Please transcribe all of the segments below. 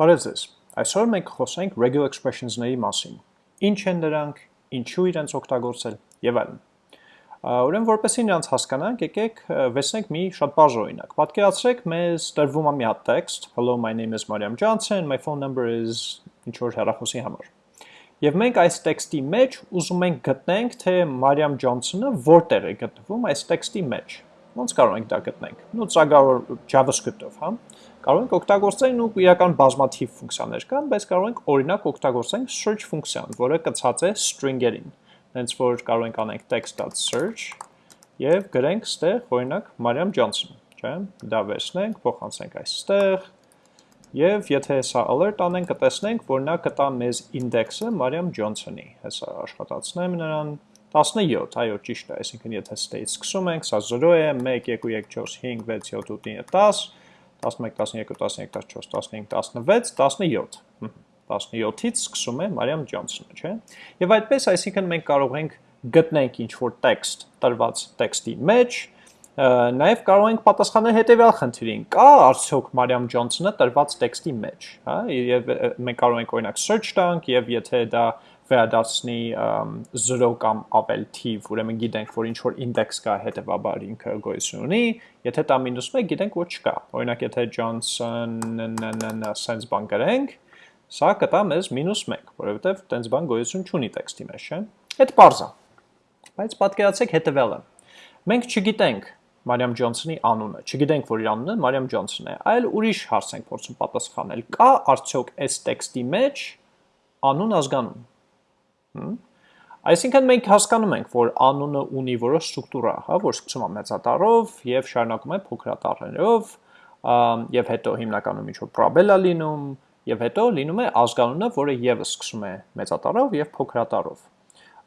Բարև ձեզ։ Այսօր մենք խոսենք regular expressions-ների մասին։ Ինչ են դրանք, ինչու իրենց օգտագործել եւ այլն։ Ուրեմն որպեսզի նրանց հասկանանք, եկեք վերցնենք մի շատ բարձ օրինակ։ Պատկերացրեք, մեզ տրվում է մի հատ text. Hello, my name is Mariam Johnson, my phone number is ինչ որ հեռախոսի համար։ Եվ մենք այս տեքստի մեջ ուզում ենք գտնենք, թե Mariam Johnson-ը որտեղ է գտնվում այս տեքստի մեջ։ Ոնց կարող ենք դա գտնենք։ Նու ծագավոր JavaScript-ով, հա կարող ենք օգտագործել ու իրական բազմաթիվ ֆունկցիաներ կան, բայց կարող ենք օրինակ օգտագործենք search ֆունկցիան, որը կցած է string-երին։ Հենց որ կարող ենք անենք text.search եւ գրենք ստեղ օրինակ Mariam Johnson, չէ՞։ Դա վերցնենք, փոխանցենք այստեղ եւ եթե սա alert անենք, կտեսնենք, որ նա կտա մեզ index-ը Mariam Johnson-ի։ Հեսա աշխատացնեմ նրան 17, այո, ճիշտ է, այսինքն եթե state սկսում ենք, սա 0 է, 1, 2, 3, 4, 5, 6, 7, 8, 9, 10, 11, 12, 13, 14, 15, 16, 17։ 17-ից սկսում է Մարիամ Ջոնսոնը, չէ՞։ Եվ այդպես, այսինքն մենք կարող ենք գտնենք ինչ-որ տեքստ տրված տեքստի մեջ, նաև կարող ենք պատասխանել հետևյալ խնդրին. կա արդյոք Մարիամ Ջոնսոնը տրված տեքստի մեջ, հա? Եվ մենք կարող ենք օրինակ search տանք եւ եթե դա վերադարձնի 0 կամ ավել թիվ, ուրեմն գիտենք, որ ինչ որ index կա, հետեւաբար ինքը գոյություն ունի, եթե դա -1 գիտենք, որ չկա։ Օրինակ, եթե Johnson sense բան գրենք, սա կտա մեզ -1, որովհետև տենց բան գոյություն չունի տեքստի մեջ, չէ՞։ Այդ բարձա։ Բայց պատկերացեք հետևյալը։ Մենք չգիտենք Մարիամ Ջոնսոնի անունը։ Չգիտենք, որ իր անունը Մարիամ Ջոնսոն է, այլ ուրիշ հարց ենք փորձում պատասխանել։ Կա արդյոք այս տեքստի մեջ անուն ազգանուն։ Այսինքն մենք հասկանում ենք, որ անունը ունի որոշ ստրուկտուրա, հա, որ սկսում է մեծատառով եւ շարունակում է փոքրատառերով, եւ հետո հիմնականում ինչ որ պրոբել է լինում, եւ հետո լինում է ազգանունը, որը եւս սկսում է մեծատառով եւ փոքրատառով։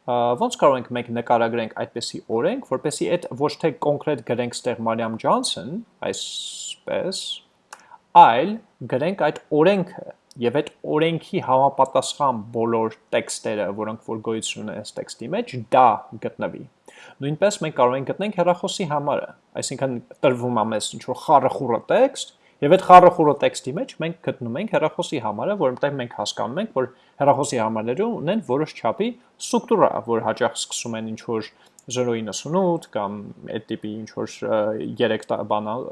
Ոնց կարող ենք մենք նկարագրենք այդպեսի օրենք, որպեսի այդ ոչ թե կոնկրետ գրենք ստեղ Մարիամ Ջոնսոն, այսպես, այլ գրենք այդ օրենքը եւ այդ օրենքի համապատասխան բոլոր տեքստերը, որոնք որ գոյություն ունեն այս տեքստի մեջ, դա գտնվի։ Նույնպես մենք կարող ենք գտնենք հեռախոսի համարը, այսինքն տրվում է մեզ ինչ որ խառախուրը տեքստ, Եվ այդ խառախուրը տեքստի մեջ մենք գտնում ենք հեռախոսի համարը, որովհետև մենք հասկանում ենք, որ հեռախոսի համարները ունեն որոշ չափի ստրուկտուրա, որ հաճախ սկսում են ինչ որ 0.98 կամ այդ տիպի ինչ որ 3 բանալ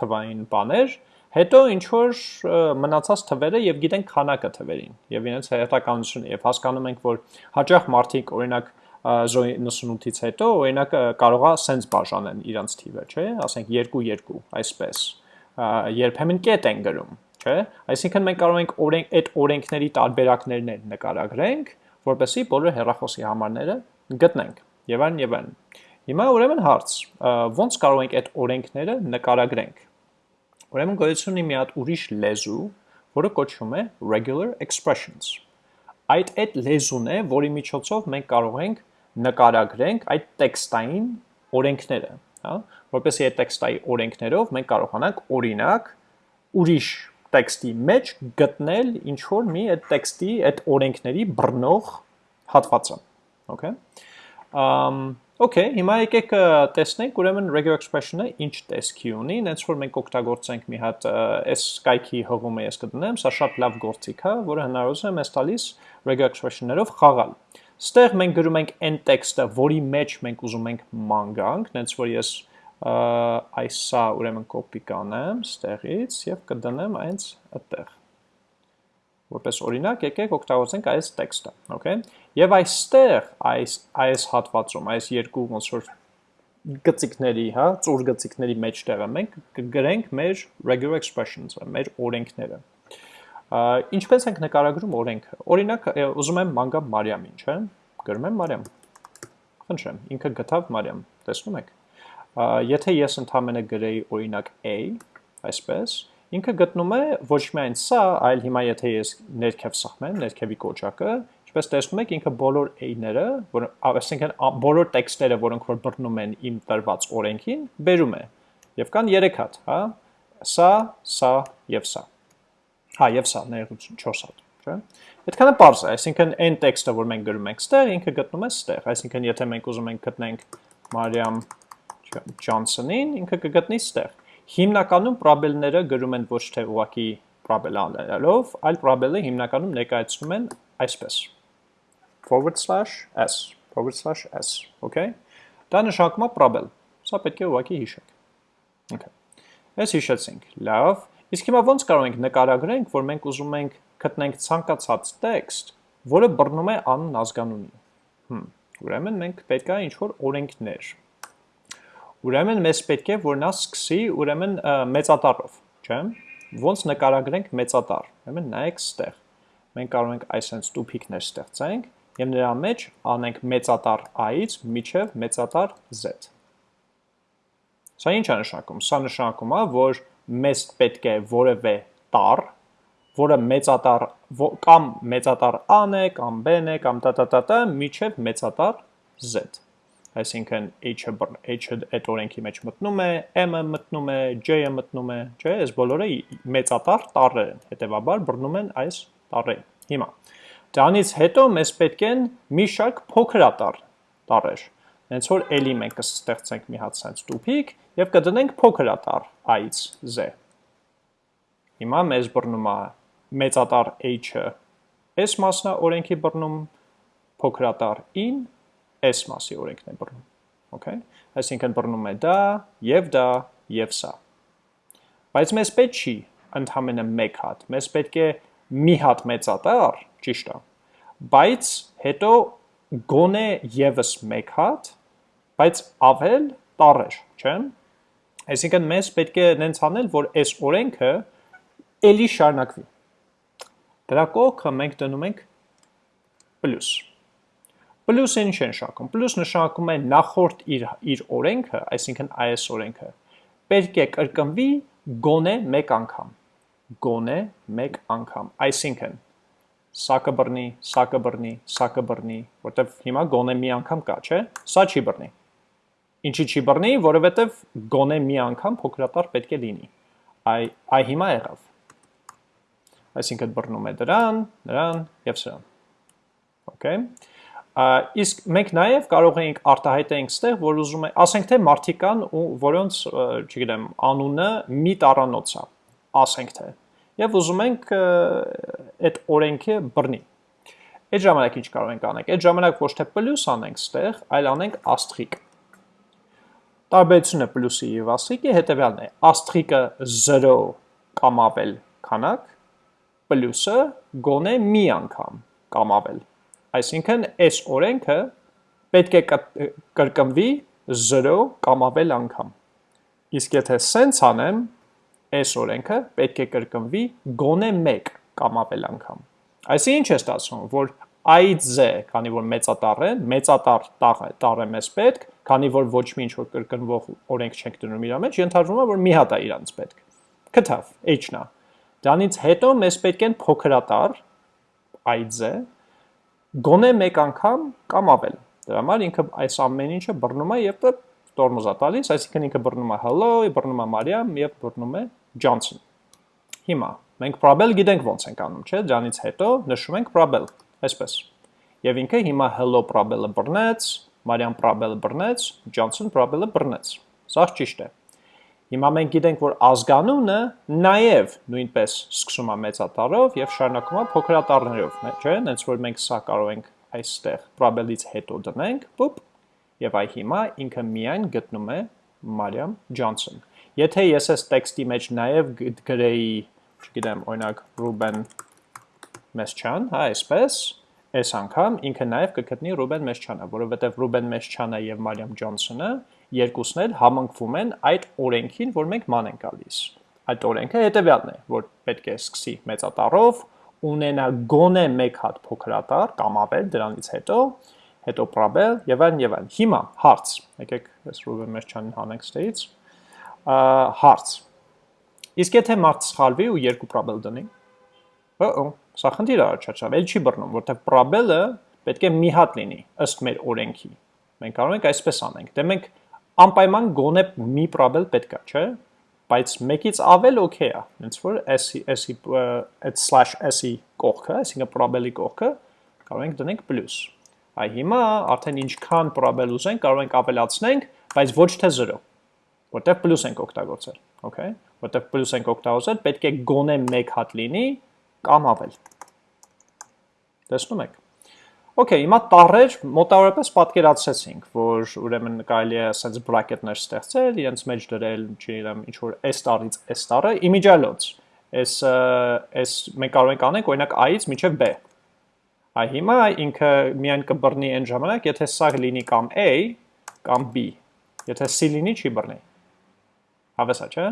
թվային բաներ, Հետո ինչ որ մնացած թվերը եւ գիտենք քանակը թվերին եւ իրենց հայտականությունը եւ հասկանում ենք որ հաճախ մարդիկ օրինակ 98-ից հետո օրինակ կարողա սենց բաժանեն իրանց թիվը, չէ՞, ասենք 2-2, այսպես։ Երբեմն կետ են գրում, չէ՞։ Այսինքն մենք կարող ենք օրենք այդ օրենքների տարբերակներն նկարագրենք, որպեսզի բոլոր հեռախոսի համարները գտնենք։ Եվ այն եւ այն։ Հիմա ուրեմն հարց. ո՞նց կարող ենք այդ օրենքները նկարագրենք Ուրեմն գոյություն ունի մի հատ ուրիշ լեզու, որը կոչվում է regular expressions։ Այդ այդ լեզուն է, որի միջոցով մենք կարող ենք նկարագրենք այդ տեքստային օրենքները, հա, որպեսզի այդ տեքստայի օրենքներով մենք կարողանանք օրինակ ուրիշ տեքստի մեջ գտնել ինչ որ մի այդ տեքստի այդ օրենքների բռնող հատվածը, okay։ Ամ Okay, հիմա եկեք տեսնենք ուրեմն regular expression-ը ինչ տեսքի ունի, այնց որ մենք օգտագործենք մի հատ այս կայքի հողումը ես կդնեմ, սա շատ լավ գործիք է, որը հնարավորություն է մեզ տալիս regular expression-ներով խաղալ։ Ստեղ մենք գրում ենք n տեքստը, որի մեջ մենք ուզում ենք ման գանք, այնց որ ես այս սա ուրեմն կոպի կանեմ ստեղից եւ կդնեմ այնց այդտեղ որպես օրինակ եկեք օգտագործենք այս տեքստը, okay? Եվ այստեղ այս այս հատվածում, այս երկու ոնց որ գծիկների, հա, ծուր գծիկների մեջտեղը մենք կգրենք մեր regular expressions-ը, մեր օրենքները։ Ինչպես ենք նկարագրում օրենքը։ Օրինակ, ուզում եմ ման գամ Մարիամին, չէ՞։ Գրում եմ Մարիամ։ Խնդրեմ, ինքը գտավ Մարիամ, տեսնում եք։ Եթե ես ընդհանրապես գրեի օրինակ A, այսպես, ինքը գտնում է ոչ միայն սա, այլ հիմա եթե ես ներքև սխմեմ, ներքևի կոճակը, ինչպես տեսնում եք, ինքը բոլոր a-ները, որ այսինքն բոլոր տեքստերը, որոնք որ բռնում են իմ տրված օրենքին, բերում է։ Եվ կան 3 հատ, հա։ Սա, սա եւ սա։ Հա, եւ սա, ներողություն, 4 հատ, չէ՞։ Այդքանը པարզ է, այսինքն այն տեքստը, որ մենք գրում ենք ստեղ, ինքը գտնում է ստեղ, այսինքն եթե մենք ուզում ենք գտնենք Մարիամ Ջոնսոնին, ինքը կգտնի ստեղ Հիմնականում պրոբելները գրում են ոչ թե ուղակի պրաբել անելով, այլ պրաբելը հիմնականում ներկայացնում են այսպես forward slash s forward slash s, okay? Դա նշանակում է պրաբել։ Սա պետք է ուղղակի հիշեք։ Okay։ Այս հիշեցինք։ Լավ։ Իսկ հիմա ո՞նց կարող ենք նկարագրենք, որ մենք ուզում ենք գտնենք ցանկացած տեքստ, որը բռնում է անուն ազգանունի։ Հմ, ուրեմն մենք պետք է ինչ-որ օրենքներ։ Ուրեմն մեզ պետք է, որ նա սկսի, ուրեմն մեծատառով, չէ՞։ Ոնց նկարագրենք մեծատառ։ Ուրեմն նայեք ստեղ։ Մենք կարող ենք այսպես տուփիկներ ստեղծենք եւ նրա մեջ անենք մեծատառ i-ից միջև մեծատառ z։ Սա ինչ է նշանակում։ Սա նշանակում է, որ մեզ պետք է որևէ տառ, որը մեծատառ կամ մեծատառ a-ն է, կամ b-ն է, կամ տա-տա-տա-տա միջև մեծատառ z։ Այսինքն h-ը h-ը այդ օրենքի մեջ մտնում է, m-ը մտնում է, j-ը մտնում է, չէ՞, այս բոլորը մեծատառ տառեր են, հետեւաբար բռնում են այս տառերին։ Հիմա Դրանից հետո մեզ պետք են մի շարք փոքրատառ տառեր։ Հենց որ էլի մենք կստեղծենք մի հատ sense տուփիկ եւ կդնենք փոքրատառ i-ից z։ Հիմա մեզ բռնում է մեծատառ h-ը s մասնա օրենքի բռնում, փոքրատառ in s մասի օրենքն է բռնում։ Okay։ Այսինքն բռնում է դա եւ դա եւ սա։ Բայց մեզ պետք չի ընդհանրապես մեկ հատ։ Մեզ պետք է մի հատ մեծատառ, ճիշտ է, բայց հետո գոնե եւս մեկ հատ, բայց ավել տառեր, չէ՞։ Այսինքն մեզ պետք է նենց անել, որ այս օրենքը էլի շարունակվի։ Դրա կողքը մենք դնում ենք պլյուս։ Պլյուսը ինչ է նշանակում։ Պլյուս նշանակում է նախորդ իր իր օրենքը, այսինքն այս օրենքը, պետք է կրկնվի գոնե մեկ անգամ գոնե մեկ անգամ։ Այսինքն սա կբռնի, սա կբռնի, սա կբռնի, որտեվ հիմա գոնե մի անգամ կա, չէ՞։ Սա չի բռնի։ Ինչի չի բռնի, որովհետև գոնե մի անգամ փոքրատար պետք է լինի։ Այ այ հիմա եղավ։ Այսինքն բռնում է դրան, նրան եւ սրան։ Okay։ Իսկ մենք նաև կարող ենք արտահայտենք ստեղ, որ ուզում է, ասենք թե մարդիկան, որոնց, չգիտեմ, անունը մի տառանոց է ասենք թե եւ ուզում ենք այդ օրենքը բռնի այդ ժամանակ ինչ կարող ենք անենք այդ ժամանակ ոչ թե պլյուս անենք ստեղ այլ անենք աստրիկ տարբերությունը պլյուսի եւ աստրիկի հետեւյալն է. Աստրիկը 0 կամ ավել քանակ պլյուսը գոնե մի անգամ կամ ավել այսինքն այս օրենքը պետք է կրկնվի 0 կամ ավել անգամ իսկ եթե սենց անեմ այս օրենքը պետք է կրկնվի գոնե 1 կամ ավել անգամ։ Այսինքն ինչ է ստացվում, որ i-ից z, քանի որ մեծատառ է, մեծատառ տառ է, մեզ պետք, քանի որ ոչ մի ինչ որ կրկնվող օրենք չենք դնում իր մեջ, ենթադրվում է, որ մի հատ է իրանց պետք։ Կթավ, h-ն է։ Դրանից հետո մեզ պետք են փոքրատառ i-ից z, գոնե 1 անգամ կամ ավել։ Դրա համար ինքը այս ամեն ինչը բռնում է եւ տորմոզ է տալիս, այսինքն ինքը բռնում է hello, բռնում է Մարիամ եւ բռնում է Johnson։ Հիմա մենք probable գիտենք ոնց ենք անում, չէ՞, դրանից հետո նշում ենք probable, այսպես։ Եվ ինքը հիմա hello probable-ը բռնեց, Մարիամ probable-ը բռնեց, Johnson probable-ը բռնեց։ Սա ճիշտ է։ Հիմա մենք գիտենք, որ ազգանունը նաև նույնպես սկսում է մեծատառով եւ շարունակում է փոքրատառներով, չէ՞, հենց որ մենք սա կարող ենք այստեղ probable-ից հետո դնենք, պուպ, եւ այ հիմա ինքը միայն գտնում է Մարիամ Ջոնսոն։ Եթե ես այս տեքստի մեջ նաև գրեի, չգիտեմ, օրինակ Ռուբեն Մեսչան, հա, այսպես, այս անգամ ինքը նաև կգտնի Ռուբեն Մեսչանը, որովհետև Ռուբեն Մեսչանը եւ Մարիամ Ջոնսոնը երկուսն էլ համընկվում են այդ օրենքին, որ մենք ման ենք գալիս։ Այդ օրենքը հետեւյալն է, որ պետք է սկսի մեծատառով, ունենա գոնե մեկ հատ փոքրատառ կամ ավել դրանից հետո հետո պրաբել եւ այլն եւ այլն։ Հիմա հարց, եկեք այս Ռուբեն Մերչյանին հանենք ստեից։ Հարց։ Իսկ եթե մարդ սխալվի ու երկու պրաբել դնի։ Օ, սա խնդիր չաչավ, էլ չի բռնում, որտեղ պրաբելը պետք է մի հատ լինի ըստ մեր օրենքի։ Մենք կարող ենք այսպես անենք։ Դե մենք անպայման գոնե մի պրաբել պետք է, չէ՞։ Բայց մեկից ավել օքեյ է։ Հենց որ s-ի s-ի այդ /s-ի կողքը, այսինքն պրաբելի կողքը կարող ենք դնենք պլյուս Այ հիմա արդեն ինչքան պրոբել ուզենք կարող ենք ավելացնենք, բայց ոչ թե 0, որտեղ պլյուս ենք օգտագործել, okay, որտեղ պլյուս ենք օգտագործել, պետք է գոնե 1 հատ լինի կամ ավել։ Տեսնում եք։ Okay, հիմա տառեր մոտավորապես պատկերացրեցինք, որ ուրեմն կարելի է ասած բրակետներ ստեղծել, իրենց մեջ դրել, չգիտեմ, ինչ որ S տարից S տարը, իմիջալոց։ Այս այս մենք կարող ենք անենք օրինակ A-ից մինչև B։ Այ հիմա ինքը միայն կբռնի այն ժամանակ, եթե սա լինի կամ A կամ B։ Եթե C լինի, չի բռնի։ Հավեսա, չէ՞։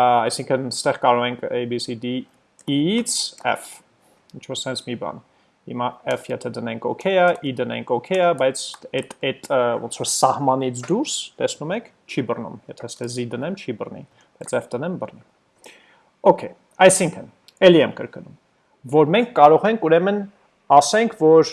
Այսինքն, ստեղ կարող ենք A, B, C, D, E-ից F։ Ինչ որ sense մի բան Հիմա f եթե դնենք OK-ա, i դնենք OK-ա, բայց այդ այդ ոնց որ սահմանից դուրս, տեսնում եք, չի բռնում։ Եթե ստե z դնեմ, չի բռնի, բայց f դնեմ բռնի։ Okay, այսինքն, ելի եմ կրկնում, որ մենք կարող ենք ուրեմն ասենք, որ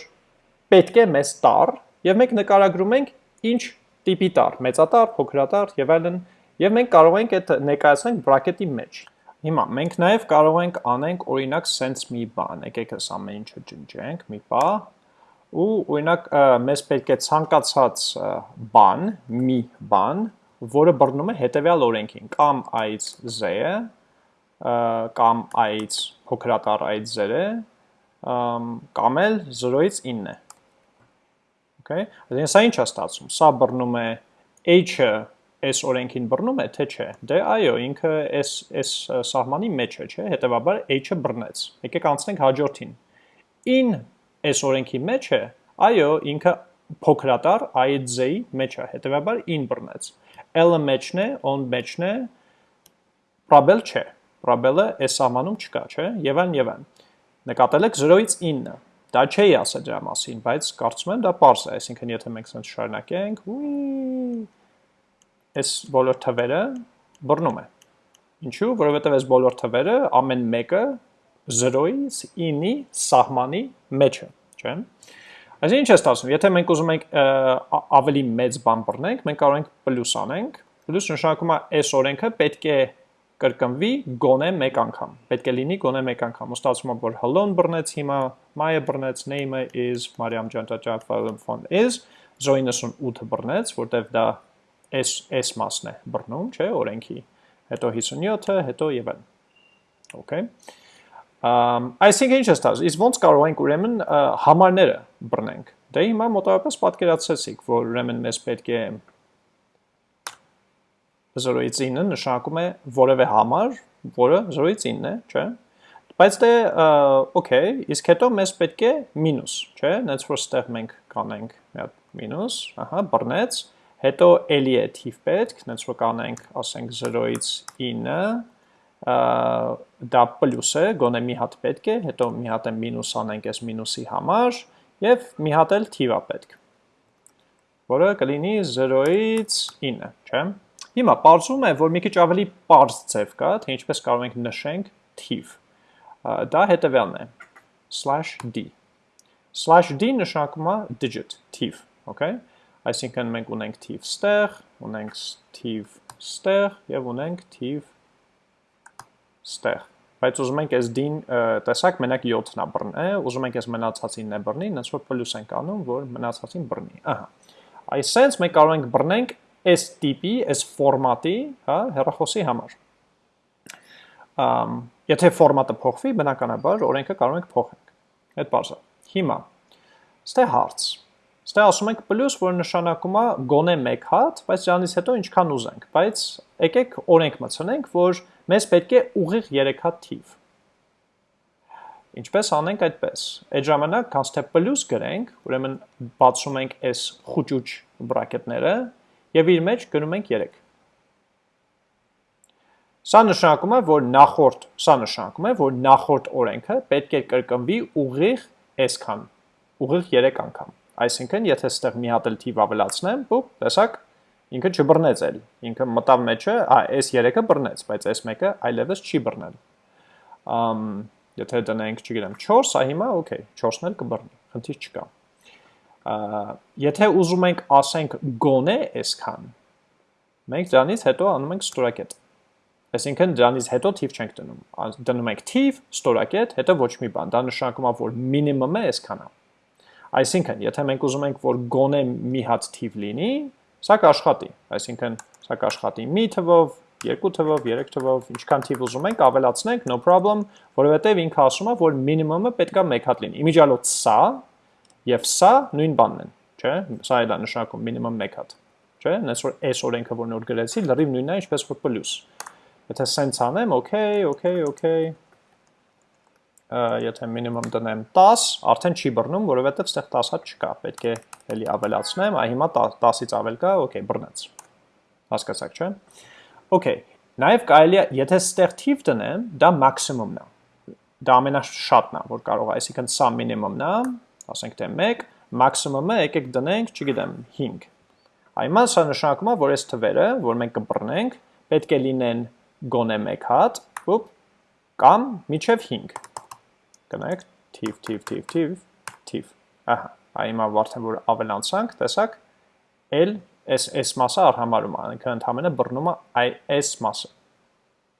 պետք է մեզ տար, եւ մենք նկարագրում ենք ինչ տիպի տար, մեծատար, փոքրատար եւ այլն, եւ մենք կարող ենք այդ ներկայացնենք բրակետի մեջ։ Հիմա մենք նաև կարող ենք անենք օրինակ sense մի բան, եկեք այս ամեն ինչը ջնջենք, մի պա, ու օրինակ մեզ պետք է ցանկացած բան, մի բան, որը բռնում է հետևյալ օրենքին, կամ i-ից z-ը, կամ i-ից փոքրատար i-ից z-ը, կամ էլ 0-ից 9-ը։ Okay? Այսինքն սա ինչ է ստացվում։ Սա բռնում է h-ը այս օրենքին բռնում է, թե չէ։ Դե այո, ինքը այս այս սահմանի մեջ է, չէ, հետեւաբար h-ը բռնեց։ Եկեք անցնենք հաջորդին։ In այս օրենքի մեջ է, այո, ինքը փոքրատար i-j-ի մեջ է, հետեւաբար in բռնեց։ L-ը մեջն է, on մեջն է, probel չէ։ Probel-ը այս սահմանում չկա, չէ, եւ այն եւ այն։ Նկատել եք 0-ից 9-ը։ Դա չէի ասել դրա մասին, բայց կարծում եմ դա པարզ է, այսինքն եթե մենք սենց շարունակենք, ուի այս բոլոր թվերը բռնում է։ Ինչու՞, որովհետև այս բոլոր թվերը ամեն մեկը 0-ից 9-ի սահմանի մեջ է, չէ՞։ Այսինքն ինչ է ստացվում, եթե մենք ուզում ենք ավելի մեծ բան բռնենք, մենք կարող ենք պլյուս անենք։ Պլյուս նշանակում է այս օրենքը պետք է կրկնվի գոնե մեկ անգամ։ Պետք է լինի գոնե մեկ անգամ։ Ու ստացվում է, որ hello-ն բռնեց հիմա, my-ը բռնեց, name-ը is Mariam phone is 098 բռնեց, որտեվ դա այս այս մասն է բռնում, չէ, օրենքի, հետո 57-ը, հետո եւ այլն։ Okay։ Ամ այսինքն ինչ ստացվում։ Իսկ ոնց կարող ենք ուրեմն համարները բռնենք։ Դե հիմա մոտավորապես պատկերացրեցիք, որ ուրեմն մեզ պետք է 0-ից 9 նշանակում է որևէ համար, որը 0-ից 9 է, չէ՞։ Բայց դե օքեյ, իսկ հետո մեզ պետք է մինուս, չէ՞։ Նենց որ ստեղ մենք կանենք մի հատ մինուս, ահա, բռնեց, Հետո էլի է թիվ պետք, նենց որ կանենք, ասենք 0-ից 9, դա պլյուս է, գոնե մի հատ պետք է, հետո մի հատ է մինուս անենք այս մինուսի համար, և մի հատ էլ թիվա պետք, որը կլինի 0-ից 9, չէ։ Հիմա պարզում է, որ մի քիչ ավելի պարզ ձև կա, թե ինչպես կարող ենք նշենք թիվ։ Դա հետևյալն է, slash d։ Slash d նշանակում է digit, թիվ, okay? Այսինքն մենք ունենք թիվ ստեղ, ունենք թիվ ստեղ եւ ունենք թիվ ստեղ։ Բայց ուզում ենք այս d-ին տեսակ մենակ 7-ն է բռնի, ուզում ենք այս մնացածին է բռնի, այնց որ պլյուս ենք անում, որ մնացածին բռնի։ Ահա։ Այսենց մենք կարող ենք բռնենք այս տիպի, այս ֆորմատի, հա, հեռախոսի համար։ Ամ եթե ֆորմատը փոխվի, բնականաբար օրենքը կարող ենք փոխենք։ Այդ բարձր։ Հիմա ստե հարց Ստե ասում ենք պլյուս, որ նշանակում է գոնե 1 հատ, բայց դրանից հետո ինչքան ուզենք, բայց եկեք օրենք մտցնենք, որ մեզ պետք է ուղիղ 3 հատ թիվ։ Ինչպես անենք այդպես։ Այդ ժամանակ կանց թե պլյուս գրենք, ուրեմն բացում ենք այս խուճուճ բրակետները եւ իր մեջ գնում ենք 3։ Սա նշանակում է, որ նախորդ, սա նշանակում է, որ նախորդ օրենքը պետք է կրկնվի ուղիղ այսքան, ուղիղ 3 անգամ։ Այսինքն, եթե ստեղ մի հատ էլ թիվ ավելացնեմ, բուպ, տեսակ, ինքը չբռնեց էլ։ Ինքը մտավ մեջը, ա, այս 3-ը բռնեց, բայց այս մեկը այլևս չի բռնել։ Ամ եթե դնենք, չգիտեմ, 4, սա հիմա օքեյ, 4-ն էլ կբռնի, խնդիր չկա։ Ա եթե ուզում ենք ասենք գոնե այսքան, մենք դրանից հետո անում ենք ստորակետ։ Այսինքն դրանից հետո թիվ չենք դնում։ Դնում ենք թիվ, ստորակետ, հետո ոչ մի բան։ Դա նշանակում է, որ մինիմումը այսքան է։ Այսինքն, եթե մենք ուզում ենք, որ գոնե մի հատ թիվ լինի, Սա կաշխատի, այսինքն սա կաշխատի մի թվով, երկու թվով, երեք թվով, ինչքան թիվ ուզում ենք, ավելացնենք, no problem, որովհետև ինքը ասում է, որ minimum-ը պետքա 1 հատ լինի։ Իմիջիալոց սա եւ սա նույն բանն են, չէ՞։ Սա էլ է նշանակում minimum 1 հատ։ Չէ՞։ Նես որ այս օրենքը որ նոր գրեցի, լրիվ նույնն է, ինչպես որ plus։ Եթե sense անեմ, okay, okay, okay, եթե minimum դնեմ 10, արդեն չի բռնում, որովհետև ստեղ 10 հատ չկա, պետք է էլի ավելացնեմ, այ հիմա 10-ից ավել կա, okay, բռնեց։ Հասկացաք, չէ՞։ Okay, նաև կարելի է, եթե ստեղ թիվ դնեմ, դա մաքսիմումն է։ Դա ամենաշատն է, որ կարող է, այսինքն սա մինիմումն է, ասենք թե 1, մաքսիմումը եկեք դնենք, չգիտեմ, 5։ Այմա սա նշանակում է, որ այս թվերը, որ մենք կբռնենք, պետք է լինեն գոնե 1 հատ, ուպ, կամ միջև 5։ Գնանք թիվ, թիվ, թիվ, թիվ, թիվ։ Ահա, այմա արդեն որ ավելանցանք, տեսակ, L այս այս մասը արհամարում է, ինքը ընդհանրապես բռնում է այ այս մասը։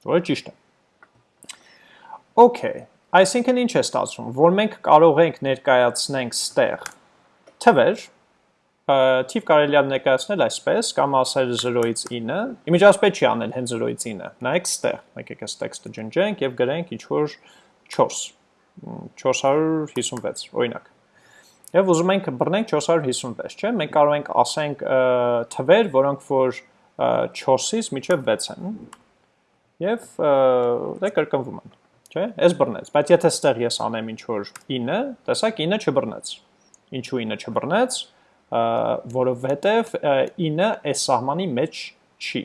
Որը ճիշտ է։ Okay, այսինքն ինչ է ստացվում, որ մենք կարող ենք ներկայացնենք ստեղ թվեր, թիվ կարելի է ներկայացնել այսպես, կամ ասել 0-ից 9, իմիջիայլոց պետք չի անել հենց 0-ից 9, նայեք ստեղ, մենք եկեք տեքստը ջնջենք եւ գրենք ինչ-որ 4, 456, օրինակ։ Եվ ուզում ենք բռնենք 456, չէ՞։ Մենք կարող ենք ասենք թվեր, որոնք որ 4-ից մինչև 6 են։ Եվ դե կրկնվում են, չէ՞։ Էս բռնեց, բայց եթե ստեղ ես անեմ ինչ որ 9, տեսակ 9 չբռնեց։ Ինչու 9 չբռնեց, որովհետև 9 այս սահմանի մեջ չի։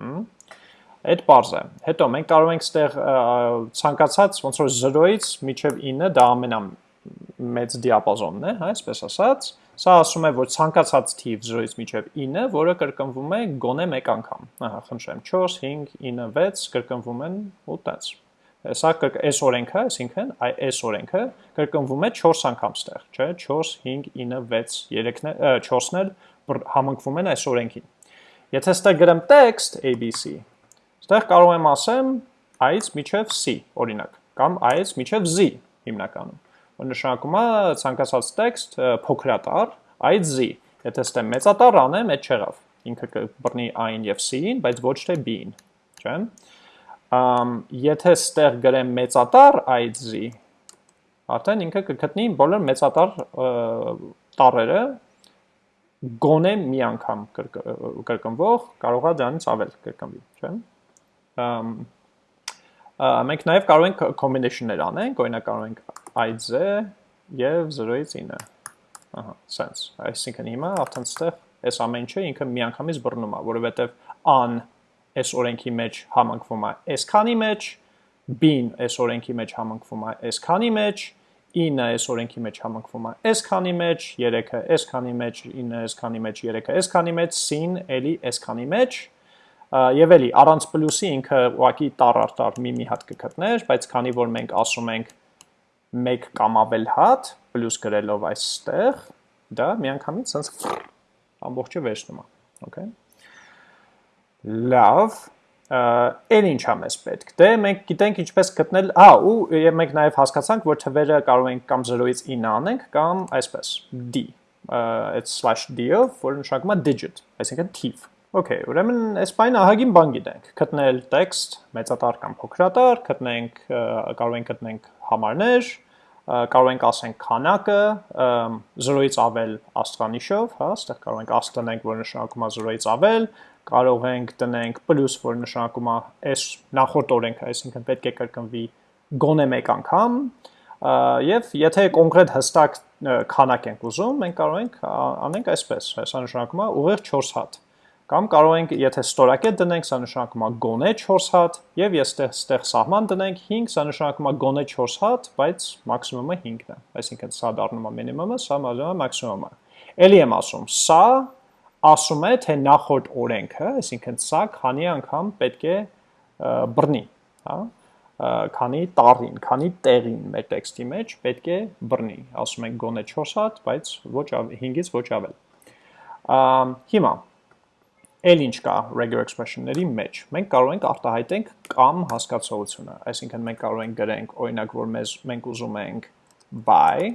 Հմ Այդ բարձ է։ Հետո մենք կարող ենք ստեղ ցանկացած ոնց որ 0-ից մինչև 9 դա ամենա մեծ դիապազոնն է, հա, այսպես ասած, սա ասում է, որ ցանկացած թիվ 0-ից մինչև 9, որը կրկնվում է գոնե մեկ անգամ։ Ահա, խնդրեմ, 4, 5, 9, 6 կրկնվում են ու տենց։ Սա այս օրենքը, այսինքն, այ այս օրենքը կրկնվում է 4 անգամ ստեղ, չէ՞, 4, 5, 9, 6, 3-ն է, 4-ն էլ համընկվում են այս օրենքին։ Եթե ստեղ գրեմ text ABC, ստեղ կարող եմ ասեմ i-ից միջև c, օրինակ, կամ i-ից միջև z հիմնականում նշանակում է ցանկացած տեքստ փոքրատար, այդ z։ Եթե ստեմ մեծատար անեմ, այդ չեղավ։ Ինքը կբռնի i-ին եւ c-ին, բայց ոչ թե b-ին, չէ՞։ եթե ստեղ գրեմ մեծատար այդ z, արդեն ինքը կգտնի բոլոր մեծատար տառերը գոնե մի անգամ կրկնվող, կարող է դրանից ավել կրկնվի, չէ՞։ մենք նաև կարող ենք combination-ներ անենք, օրինակ կարող ենք IZ եւ 0-ից 9։ Ահա, sense։ Այսինքն հիմա արդեն ստեղ այս ամեն ինչը ինքը միանգամից բռնում է, որովհետեւ an այս օրենքի մեջ համընկվում է այս քանի մեջ, b-ն այս օրենքի մեջ համընկվում է այս քանի մեջ, 9-ը այս օրենքի մեջ համընկվում է այս քանի մեջ, 3-ը այս քանի մեջ, 9-ը այս քանի մեջ, 3-ը այս քանի մեջ, c-ն էլի այս քանի մեջ, Եվ էլի առանց պլյուսի ինքը ուղակի տար արտար մի-մի հատ կգտներ, բայց քանի որ մենք ասում ենք 1 կամ ավել հատ պլյուս գրելով այստեղ, դա միանգամից sense ամբողջը վերցնում է, okay։ Լավ, Էլ ինչա մեզ պետք։ Դե մենք գիտենք ինչպես գտնել, հա, ու եւ մենք նաեւ հասկացանք, որ թվերը կարող ենք կամ 0-ից 9 անենք, կամ այսպես d, այդ /d-ով, որը նշանակում է digit, այսինքն թիվ։ Okay, ուրեմն այս բանը ահագին բան գիտենք։ Գտնել տեքստ, մեծատար կամ փոքրատար, գտնենք կարող ենք գտնենք համարներ, կարող ենք ասենք քանակը 0-ից ավել աստղանիշով, հա, այստեղ կարող ենք աստ տնենք, որ նշանակում է 0-ից ավել, կարող ենք տնենք պլյուս, որ նշանակում է այս նախորդ օրենքը, այսինքն պետք է կրկնվի գոնե մեկ անգամ, եւ եթե կոնկրետ հստակ քանակ ենք ուզում, մենք կարող ենք անենք այսպես, հեսա նշանակում է ուղիղ 4 հատ Կամ կարող ենք, եթե ստորակետ դնենք, սա նշանակում է գոնե 4 հատ, եւ ես ստեղ սահման դնենք 5, սա նշանակում է գոնե 4 հատ, բայց մաքսիմումը 5-ն է։ Այսինքն սա դառնում է մինիմումը, սա դառնում է մաքսիմումը։ Էլի եմ ասում, սա ասում է, թե նախորդ օրենքը, այսինքն սա քանի անգամ պետք է բռնի, հա քանի տարին, քանի տեղին մեր տեքստի մեջ պետք է բռնի։ Ասում ենք գոնե 4 հատ, բայց ոչ 5-ից ոչ ավել։ Հիմա Էլ ինչ կա regular expression-ների մեջ։ Մենք կարող ենք արտահայտենք կամ հասկացողությունը, այսինքն մենք կարող ենք գրենք օրինակ, որ մեզ մենք ուզում ենք by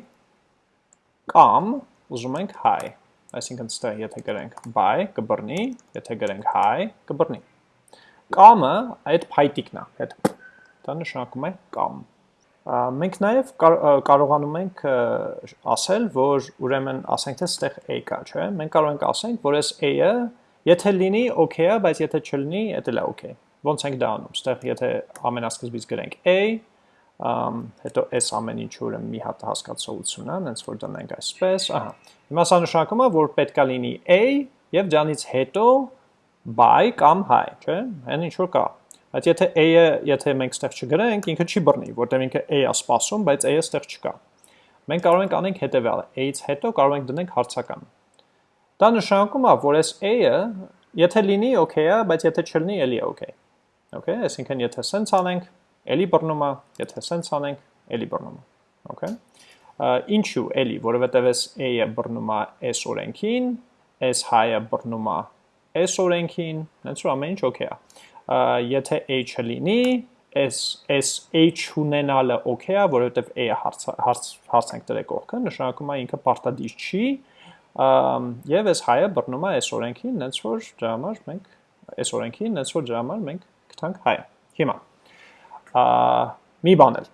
կամ ուզում ենք hi։ այսինքն ստեղ եթե գրենք by կբռնի, եթե գրենք hi կբռնի։ Կամը այդ փայտիկն է, այդ դա նշանակում է կամ։ Մենք նաև կարողանում ենք ասել, որ ուրեմն ասենք թե ստեղ a կա, չէ՞։ Մենք կարող ենք ասենք, որ այս a-ը եթե լինի okay-ա, բայց եթե չլինի, դա էլ է okay։ Ոնց ենք դա անում։ Ստեղ եթե ամենասկզբից գրենք a, ամ հետո s ամեն ինչ ուրեմն մի հատ հասկացողություն է, հենց որ դնենք այսպես, ահա։ Հիմա սա նշանակում է, որ պետքա լինի a եւ դրանից հետո by կամ hi, չէ՞։ Հեն ինչ որ կա։ Բայց եթե a-ը, եթե մենք ստեղ չգրենք, ինքը չի բռնի, որտեղ ինքը a-ը սպասում, բայց a-ը ստեղ չկա։ Մենք կարող ենք անենք հետևյալը, a-ից հետո կարող ենք դնենք հարցական։ Դա նշանակում է, որ այս a-ը, եթե լինի okay է, բայց եթե չլինի, էլի է okay։ Okay, այսինքն եթե sense անենք, էլի բռնում է, եթե sense անենք, էլի բռնում է։ Okay։ Ինչու էլի, որովհետև այս a-ը բռնում է s օրենքին, s high-ը բռնում է s օրենքին, հենց որ ամեն ինչ okay է եթե h-ը լինի, s s h ունենալը okay է, որովհետև a-ը հարց հարց ենք դրել կողքը, նշանակում է ինքը պարտադիր չի, եւ այս հայը բռնում է այս օրենքին, հենց որ դրա համար մենք այս օրենքին, հենց որ դրա համար մենք գտանք հայը։ Հիմա մի բան էլ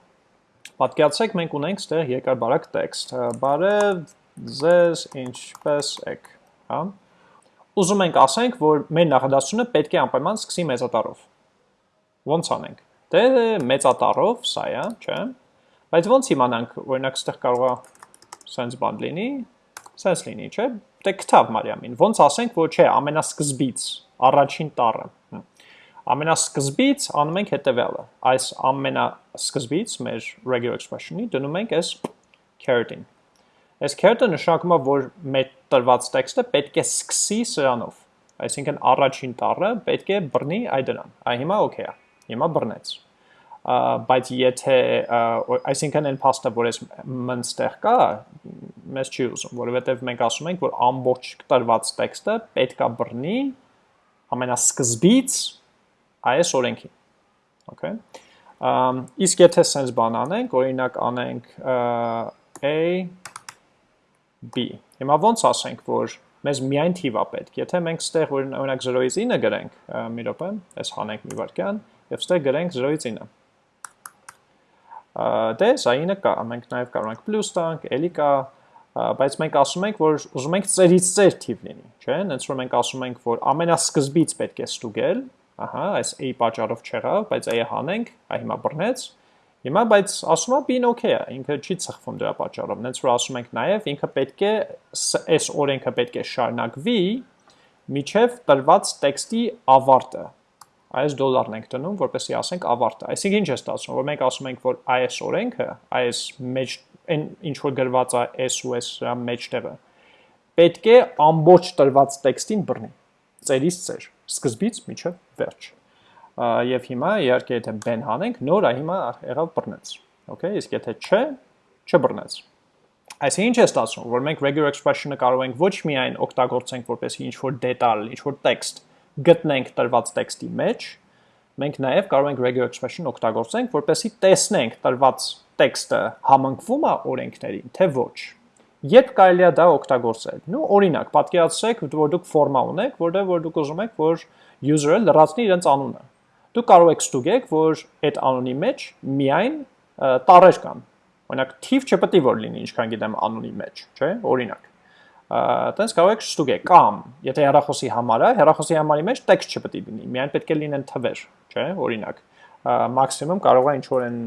Պատկերացրեք մենք ունենք ստեղ երկարբարակ տեքստ։ Բարև ձեզ ինչպես եք, հա? ուզում ենք ասենք, որ մեր նախադասությունը պետք է անպայման սկսի մեծատառով։ Ոնց անենք։ Դե մեծատառով, սա է, չէ՞։ Բայց ոնց իմանանք, օրինակ, ստեղ կարող է sense բան լինի, sense լինի, չէ՞։ Դե կտավ Մարիամին։ Ոնց ասենք, որ չէ, ամենասկզբից, առաջին տառը։ Ամենասկզբից անում ենք հետևյալը։ Այս ամենասկզբից մեր regular expression-ի դնում ենք այս caret-ին։ Այս caret-ը նշանակում է, որ մեր տրված տեքստը պետք է սկսի սրանով։ Այսինքն առաջին տառը պետք է բռնի այ դրան։ Այ հիմա օքեյ է։ Հիմա բռնեց։ Բայց եթե այսինքն այն փաստը, որ այս մնստեղ կա, մեզ չի ուզում, որովհետև մենք ասում ենք, որ ամբողջ տրված տեքստը պետք է բռնի ամենասկզբից այս օրենքին։ Okay։ Իսկ եթե sense բան անենք, օրինակ անենք a b։ Հիմա ոնց ասենք, որ մեզ միայն թիվա պետք։ Եթե մենք ստեղ օրինակ 0-ից 9 գրենք, մի րոպե, այս հանենք մի վարքյան, եւ ստեղ գրենք 0-ից 9։ Դե սա 9 կա, մենք նաեւ կարող ենք պլյուս տանք, էլի կա, բայց մենք ասում ենք, որ ուզում ենք ծերից ծեր թիվ լինի, չէ՞։ Հենց որ մենք ասում ենք, որ ամենասկզբից պետք է ստուգել, ահա, այս a պատճառով չեղավ, բայց a-ը հանենք, այ հիմա բռնեց, Հիմա բայց ասում է b-ն okay է, ինքը չի ծխվում դրա պատճառով։ Նենց որ ասում ենք նաև ինքը պետք է այս օրենքը պետք է շարունակվի միջև տրված տեքստի ավարտը։ Այս դոլարն ենք դնում, որպեսզի ասենք ավարտը։ Այսինքն ինչ է ստացվում, որ մենք ասում ենք, որ այս օրենքը, այս մեջ այն ինչ որ գրված է s ու s մեջտեղը, պետք է ամբողջ տրված տեքստին բռնի։ Ծերից ծեր, սկզբից միջև վերջ եւ հիմա իհարկե եթե ben հանենք, նոր է հիմա եղավ բռնեց։ Okay, իսկ եթե չէ, չբռնեց։ Այսինքն ինչ է ստացվում, որ մենք regular expression-ը կարող ենք ոչ միայն օգտագործենք որպեսզի ինչ որ դետալ, ինչ որ տեքստ գտնենք տրված տեքստի մեջ, մենք նաև կարող ենք regular expression օգտագործենք, որպեսզի տեսնենք տրված տեքստը համընկվում է օրենքներին, թե ոչ։ Երբ կարելի է դա օգտագործել։ Նու օրինակ, պատկերացրեք, որ դուք ֆորմա ունեք, որտեղ որ դուք ուզում եք, որ user-ը լրացնի իրենց անունը դուք կարող եք ստուգեք, որ այդ անոնի մեջ միայն տառեր կան։ Օրինակ թիվ չպետք է որ լինի, ինչքան գիտեմ անոնի մեջ, չէ՞, օրինակ։ Այդպես կարող եք ստուգեք կամ եթե հեռախոսի համար է, հեռախոսի համարի մեջ տեքստ չպետք է լինի, միայն պետք է լինեն թվեր, չէ՞, օրինակ։ Մաքսիմում կարող է ինչ որ են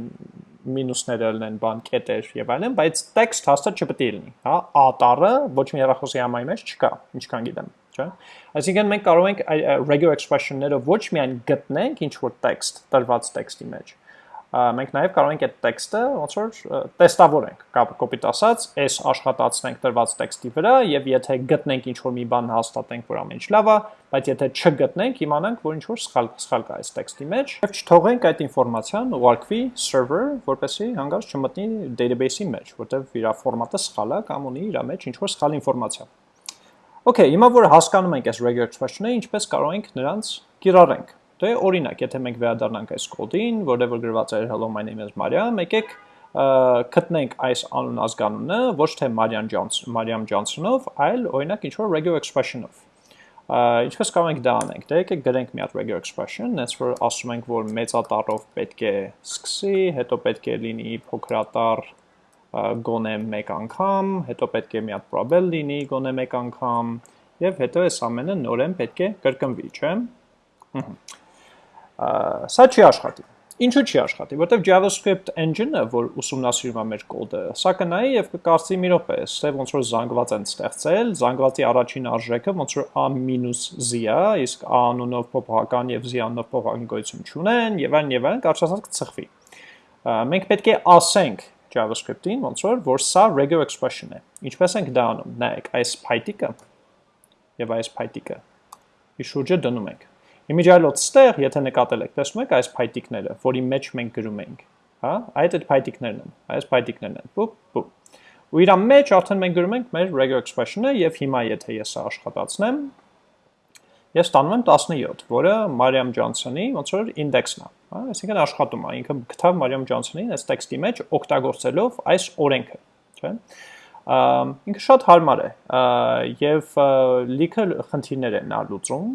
մինուսները լինեն բան կետեր եւ այլն, բայց տեքստ հաստատ չպետք է լինի, հա, a տառը ոչ մի հեռախոսի համարի մեջ չկա, ինչքան գիտեմ չէ։ Այսինքն մենք կարող ենք regular expression-ները ոչ միայն գտնենք ինչ որ տեքստ, տրված տեքստի մեջ, մենք նաև կարող ենք այդ տեքստը ոնց որ տեստավորենք, կոպիտ ասած, այս աշխատացնենք տրված տեքստի վրա եւ եթե գտնենք ինչ որ մի բան հաստատենք, որ ամեն ինչ լավ է, բայց եթե չգտնենք, իմանանք, որ ինչ որ սխալ սխալ կա այս տեքստի մեջ եւ չթողենք այդ ինֆորմացիան ուղարկվի server, որպեսզի հանգած չմտնի database-ի մեջ, որտեղ իր ֆորմատը սխալ է կամ ունի իր մեջ ինչ որ սխալ ինֆորմացիա։ Okay, հիմա որ հասկանում ենք այս regular expression-ը, ինչպես կարող ենք նրանց կիրառենք։ Դե օրինակ, եթե մենք վերադառնանք այս կոդին, որտեղ որ գրված է hello my name is Maria, եկեք գտնենք այս անուն ազգանունը ոչ թե Մարիամ Ջոնսոն, Մարիամ Ջոնսոնով, այլ օրինակ ինչ որ regular expression-ով։ Ինչպես կարող ենք դա անենք։ Դե եկեք գրենք մի հատ regular expression, այնց որ ասում ենք, որ մեծատառով պետք է սկսի, հետո պետք է լինի փոքրատառ գոնե մեկ անգամ, հետո պետք է մի հատ probable լինի գոնե մեկ անգամ, եւ հետո այս ամենը նորեն պետք է կրկնվի, չէ՞։ Սա չի աշխատի։ Ինչու չի աշխատի, որտեվ JavaScript engine-ը, որ ուսումնասիրում է մեր կոդը, սա կնայի եւ կկարծի մի րոպե, ստե ոնց որ զանգված են ստեղծել, զանգվածի առաջին արժեքը ոնց որ a-z է, իսկ a անունով փոփոխական եւ z անունով փոփոխական գոյություն չունեն եւ այլն եւ այլն, կարճ ասած կծխվի։ Մենք պետք է ասենք JavaScript-ին ոնց որ որ սա regular expression է։ Ինչպես ենք դա անում։ Նայեք, այս փայտիկը եւ այս փայտիկը։ Ի շուրջը դնում ենք Իմիջիայլոց ստեղ, եթե նկատել եք, տեսնում եք այս փայտիկները, որի մեջ մենք գրում ենք, հա, այդ այդ փայտիկներն են, այս փայտիկներն են, բուp, բուp։ Ու իր մեջ արդեն մենք գրում ենք մեր regular expression-ը եւ հիմա եթե ես սա աշխատացնեմ, ես ստանում եմ 17, որը Մարիամ Ջոնսոնի ոնց որ ինդեքսն է, հա, այսինքն աշխատում է, ինքը գտավ Մարիամ Ջոնսոնին այս տեքստի մեջ օգտագործելով այս օրենքը, չէ՞ ինքը շատ հարմար է եւ լիքը խնդիրներ նա լուծում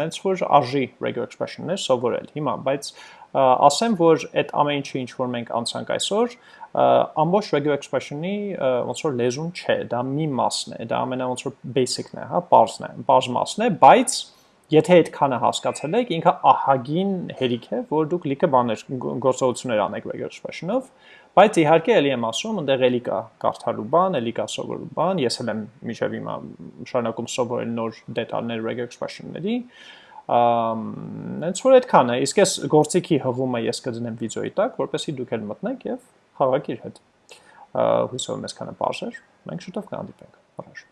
նենց որ արժի regular expression-ներ սովորել հիմա բայց ասեմ որ այդ ամեն ինչը ինչ որ մենք անցանք այսօր ամբողջ regular expression-ի ոնց որ լեզուն չէ դա մի մասն է դա ամենա ոնց որ basic-ն է հա բարձն է բարձ մասն է բայց եթե այդքանը հասկացել եք ինքը ահագին հերիք է որ դուք լիքը բաներ գործողություններ անեք regular expression-ով Բայց իհարկե ելի եմ ասում, այնտեղ էլի կա կարդալու բան, էլի կա սովորելու բան, ես էլ եմ միջև հիմա շարունակում սովորել նոր դետալներ regular expression-ների, այնց որ այդքան է, իսկ ես գործիքի հղումը ես կդնեմ վիդեոյի տակ, որպեսզի դուք էլ մտնեք եւ խաղաք իր հետ։ Հույսով եմ այսքանը բարձր, մենք շուտով կհանդիպենք։ Առաջ